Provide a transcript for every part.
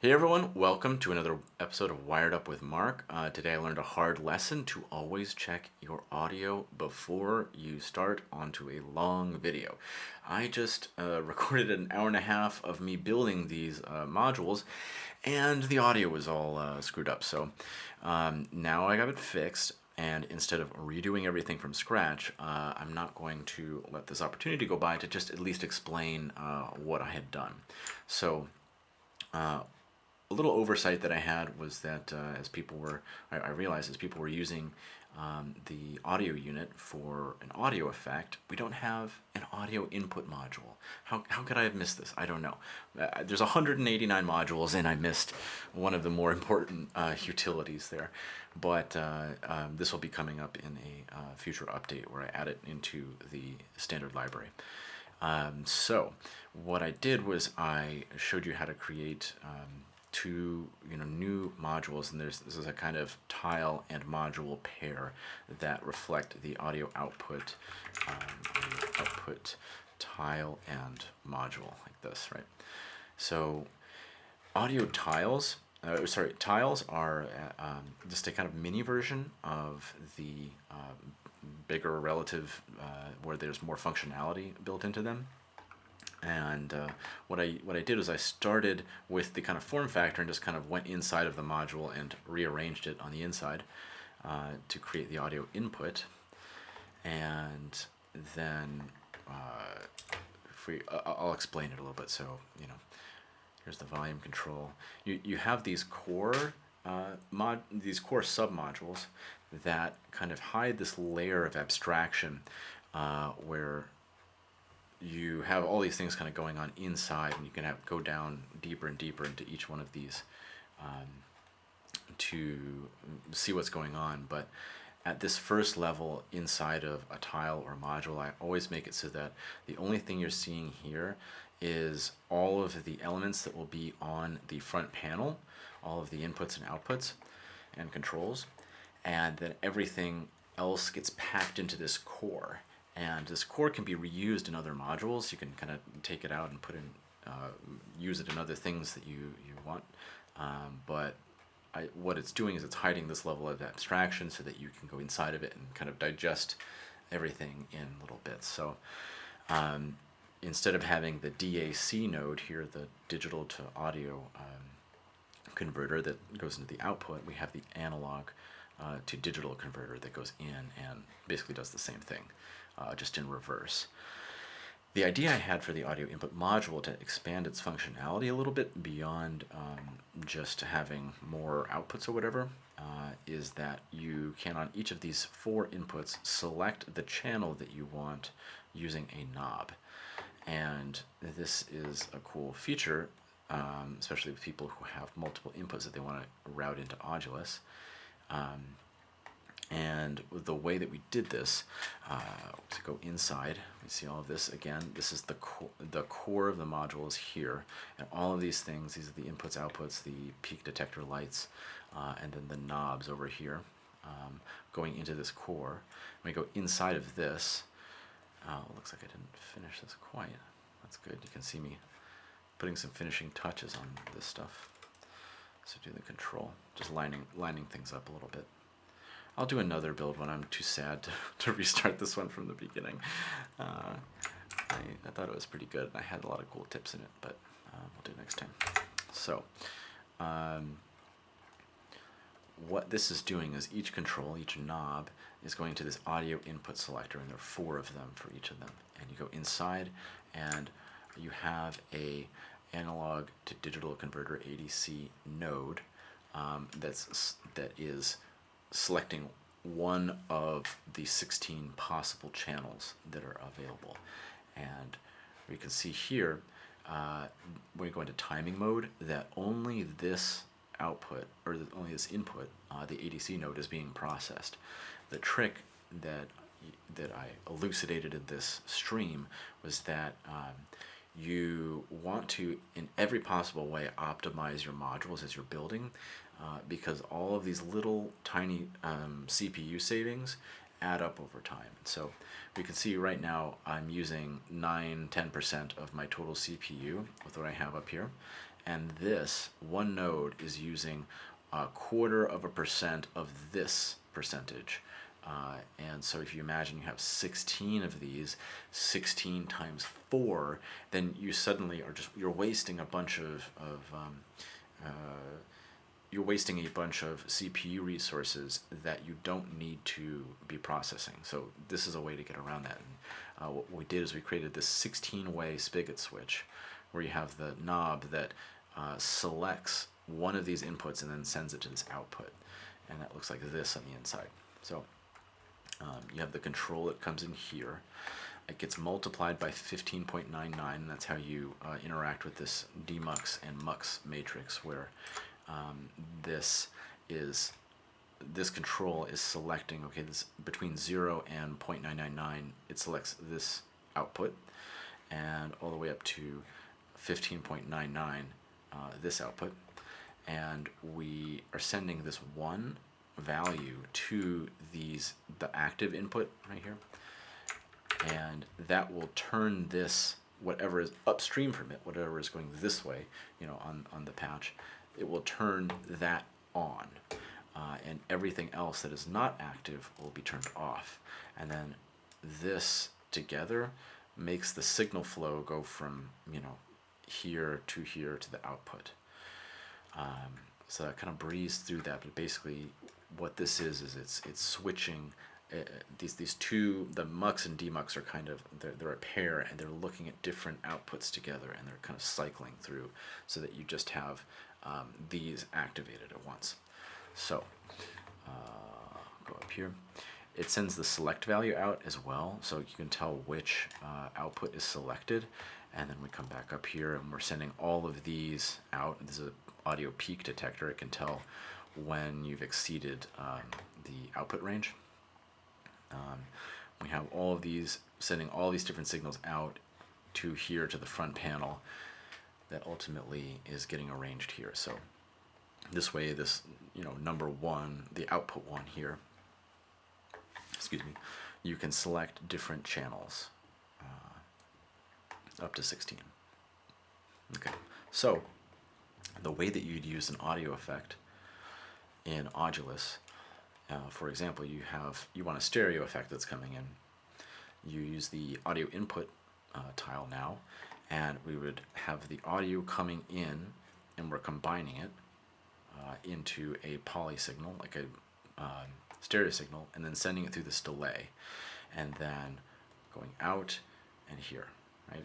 Hey everyone, welcome to another episode of Wired Up with Mark. Uh, today I learned a hard lesson to always check your audio before you start onto a long video. I just uh, recorded an hour and a half of me building these uh, modules and the audio was all uh, screwed up. So um, now I got it fixed and instead of redoing everything from scratch, uh, I'm not going to let this opportunity go by to just at least explain uh, what I had done. So a little oversight that I had was that uh, as people were, I, I, realized as people were using um, the audio unit for an audio effect, we don't have an audio input module. How, how could I have missed this? I don't know. Uh, there's 189 modules and I missed one of the more important uh, utilities there. But uh, um, this will be coming up in a uh, future update where I add it into the standard library. Um, so what I did was I showed you how to create um, two you know new modules and there's this is a kind of tile and module pair that reflect the audio output um, output tile and module like this right? So audio tiles uh, sorry tiles are uh, um, just a kind of mini version of the uh, bigger relative uh, where there's more functionality built into them and uh, what I what I did was I started with the kind of form factor and just kind of went inside of the module and rearranged it on the inside uh, to create the audio input. And then uh, if we I'll explain it a little bit. So you know here's the volume control. You you have these core uh, mod these core submodules that kind of hide this layer of abstraction uh, where you have all these things kind of going on inside and you can have go down deeper and deeper into each one of these um, to see what's going on. But at this first level inside of a tile or a module I always make it so that the only thing you're seeing here is all of the elements that will be on the front panel all of the inputs and outputs and controls and then everything else gets packed into this core and this core can be reused in other modules. You can kind of take it out and put in, uh, use it in other things that you, you want. Um, but I, what it's doing is it's hiding this level of abstraction so that you can go inside of it and kind of digest everything in little bits. So um, instead of having the DAC node here, the digital to audio um, converter that goes into the output, we have the analog uh, to digital converter that goes in and basically does the same thing uh, just in reverse. The idea I had for the audio input module to expand its functionality a little bit beyond um, just having more outputs or whatever uh, is that you can on each of these four inputs select the channel that you want using a knob. And this is a cool feature, um, especially with people who have multiple inputs that they want to route into Audulus. Um, and the way that we did this, uh, to go inside, we see all of this again. This is the core, the core of the module is here, and all of these things. These are the inputs, outputs, the peak detector lights, uh, and then the knobs over here, um, going into this core. When we go inside of this, uh, looks like I didn't finish this quite. That's good. You can see me putting some finishing touches on this stuff. So do the control, just lining lining things up a little bit. I'll do another build when I'm too sad to, to restart this one from the beginning. Uh, I, I, thought it was pretty good. I had a lot of cool tips in it, but uh, we'll do it next time. So, um, what this is doing is each control, each knob, is going to this audio input selector, and there are four of them for each of them. And you go inside, and you have a analog to digital converter ADC node um, that's that is selecting one of the 16 possible channels that are available. And we can see here, uh, when we go into timing mode, that only this output, or only this input, uh, the ADC node is being processed. The trick that that I elucidated in this stream was that um, you want to, in every possible way, optimize your modules as you're building uh, because all of these little tiny um, CPU savings add up over time. So we can see right now I'm using 9-10% of my total CPU with what I have up here and this one node is using a quarter of a percent of this percentage. Uh, and so if you imagine you have 16 of these, 16 times 4, then you suddenly are just, you're wasting a bunch of, of um, uh, you're wasting a bunch of CPU resources that you don't need to be processing. So this is a way to get around that. And, uh, what we did is we created this 16-way spigot switch where you have the knob that uh, selects one of these inputs and then sends it to this output. And that looks like this on the inside. So um, you have the control that comes in here. It gets multiplied by 15.99, and that's how you uh, interact with this demux and mux matrix, where um, this is this control is selecting okay this between 0 and 0.999 it selects this output and all the way up to 15.99 uh, this output. And we are sending this one value to these the active input right here. And that will turn this whatever is upstream from it whatever is going this way you know on on the patch it will turn that on. Uh, and everything else that is not active will be turned off. And then this together makes the signal flow go from, you know, here to here to the output. Um, so I kind of breeze through that, but basically what this is, is it's, it's switching uh, these these two the mux and demux are kind of they're, they're a pair and they're looking at different outputs together and they're kind of cycling through so that you just have um, these activated at once. So uh, go up here. It sends the select value out as well, so you can tell which uh, output is selected. And then we come back up here and we're sending all of these out. This is an audio peak detector. It can tell when you've exceeded um, the output range. Um, we have all of these, sending all these different signals out to here to the front panel that ultimately is getting arranged here. So this way, this, you know, number one, the output one here, excuse me, you can select different channels uh, up to 16. Okay, so the way that you'd use an audio effect in Audulus, uh, for example, you have, you want a stereo effect that's coming in. You use the audio input uh, tile now, and we would have the audio coming in and we're combining it uh, into a poly signal like a um, stereo signal and then sending it through this delay and then going out and here right?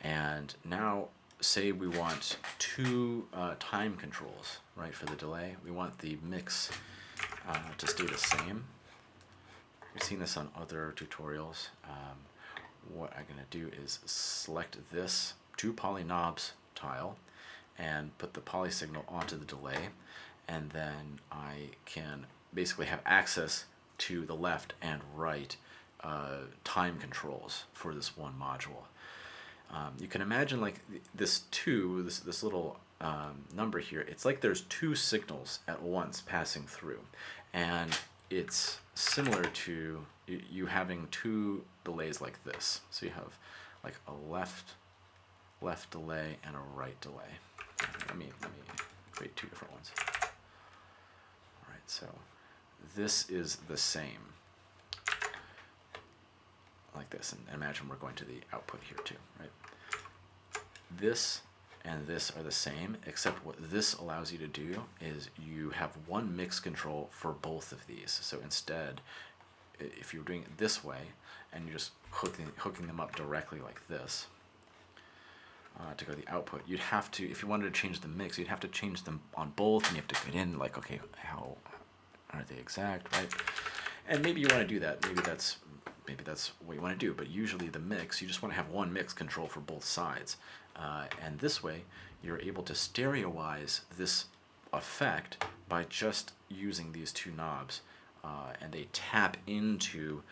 And now say we want two uh, time controls right for the delay. We want the mix uh, to stay the same. We've seen this on other tutorials um, what I'm going to do is select this two poly knobs tile and put the poly signal onto the delay and then I can basically have access to the left and right uh, time controls for this one module. Um, you can imagine like this two, this, this little um, number here, it's like there's two signals at once passing through and it's similar to you having two delays like this. So you have like a left left delay and a right delay. Let me let me create two different ones. All right, so this is the same like this, and imagine we're going to the output here too, right? This and this are the same, except what this allows you to do is you have one mix control for both of these. So instead, if you're doing it this way, and you're just hooking, hooking them up directly like this, uh, to go to the output, you'd have to, if you wanted to change the mix, you'd have to change them on both, and you have to get in, like, okay, how are they exact, right? And maybe you want to do that. Maybe that's maybe that's what you want to do. But usually the mix, you just want to have one mix control for both sides. Uh, and this way, you're able to stereoize this effect by just using these two knobs. Uh, and they tap into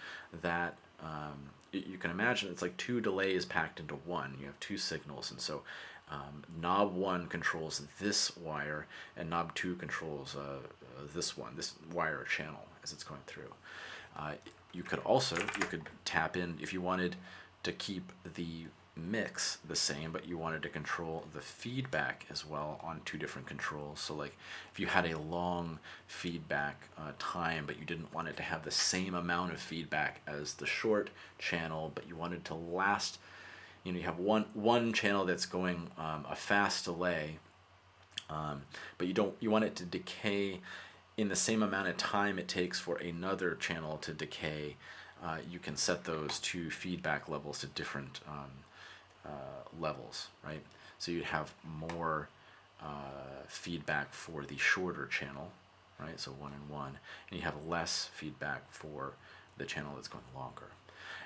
that. Um, you can imagine it's like two delays packed into one. You have two signals, and so um, knob one controls this wire, and knob two controls uh, uh, this one, this wire channel as it's going through. Uh, you could also you could tap in if you wanted to keep the mix the same, but you wanted to control the feedback as well on two different controls. So like if you had a long feedback uh, time, but you didn't want it to have the same amount of feedback as the short channel, but you wanted to last, you know, you have one, one channel that's going um, a fast delay, um, but you don't, you want it to decay in the same amount of time it takes for another channel to decay, uh, you can set those two feedback levels to different um, uh, levels, right? So you'd have more uh, feedback for the shorter channel, right? So one and one, and you have less feedback for the channel that's going longer.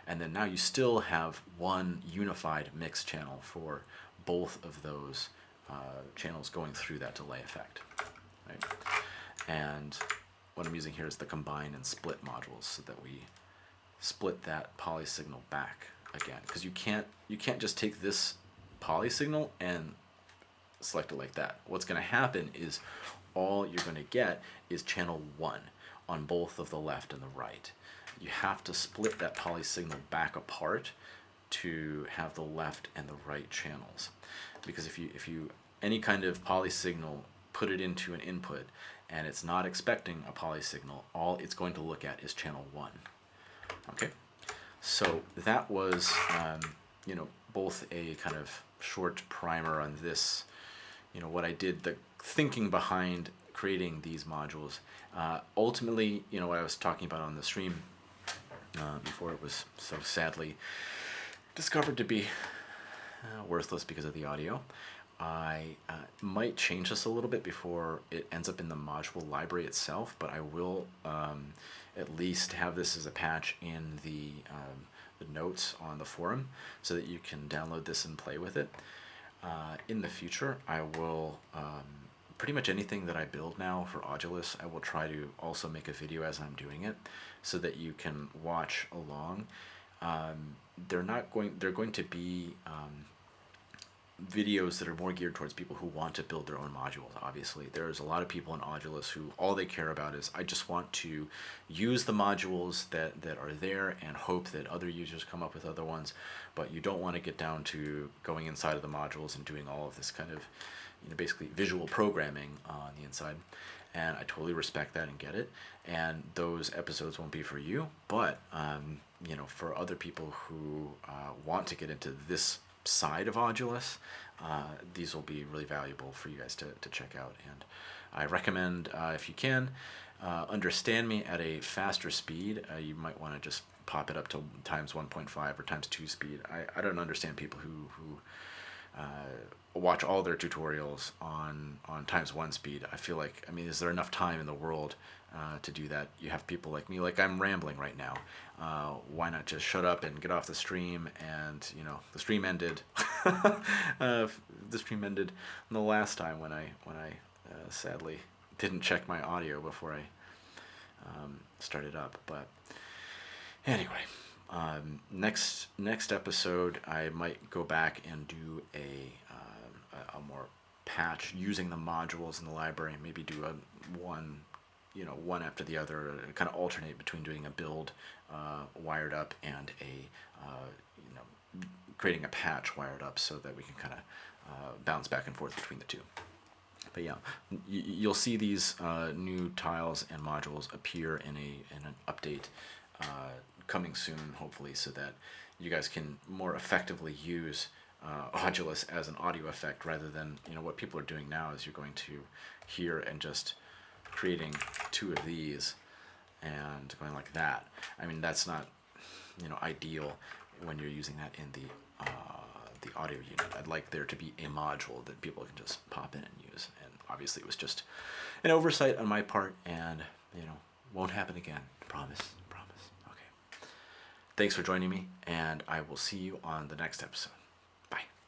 And then now you still have one unified mix channel for both of those uh, channels going through that delay effect, right? And what I'm using here is the combine and split modules so that we split that poly signal back again because you can't you can't just take this poly signal and select it like that. What's going to happen is all you're going to get is channel 1 on both of the left and the right. You have to split that poly signal back apart to have the left and the right channels. Because if you if you any kind of poly signal put it into an input and it's not expecting a poly signal, all it's going to look at is channel 1. Okay? So that was, um, you know, both a kind of short primer on this, you know, what I did, the thinking behind creating these modules. Uh, ultimately, you know, what I was talking about on the stream uh, before it was so sadly discovered to be uh, worthless because of the audio. I uh, might change this a little bit before it ends up in the module library itself, but I will um, at least have this as a patch in the, um, the notes on the forum so that you can download this and play with it. Uh, in the future, I will, um, pretty much anything that I build now for Audulus, I will try to also make a video as I'm doing it so that you can watch along. Um, they're not going, they're going to be um, videos that are more geared towards people who want to build their own modules obviously. There's a lot of people in Audulus who all they care about is I just want to use the modules that that are there and hope that other users come up with other ones. But you don't want to get down to going inside of the modules and doing all of this kind of you know basically visual programming on the inside. And I totally respect that and get it. And those episodes won't be for you but um, you know for other people who uh, want to get into this side of Audulus, uh, these will be really valuable for you guys to, to check out. And I recommend, uh, if you can, uh, understand me at a faster speed. Uh, you might want to just pop it up to times 1.5 or times 2 speed. I, I don't understand people who, who uh, watch all their tutorials on, on times 1 speed. I feel like, I mean, is there enough time in the world uh, to do that. You have people like me, like I'm rambling right now. Uh, why not just shut up and get off the stream? And you know, the stream ended. uh, the stream ended the last time when I when I uh, sadly didn't check my audio before I um, started up. But anyway, um, next next episode I might go back and do a um, a, a more patch using the modules in the library maybe do a one you know one after the other, kind of alternate between doing a build uh, wired up and a uh, you know creating a patch wired up so that we can kind of uh, bounce back and forth between the two. But yeah, you'll see these uh, new tiles and modules appear in a in an update uh, coming soon, hopefully, so that you guys can more effectively use uh, Audulus as an audio effect rather than you know what people are doing now is you're going to hear and just creating two of these and going like that. I mean, that's not, you know, ideal when you're using that in the uh, the audio unit. I'd like there to be a module that people can just pop in and use. And obviously it was just an oversight on my part and, you know, won't happen again. Promise, promise. Okay. Thanks for joining me and I will see you on the next episode.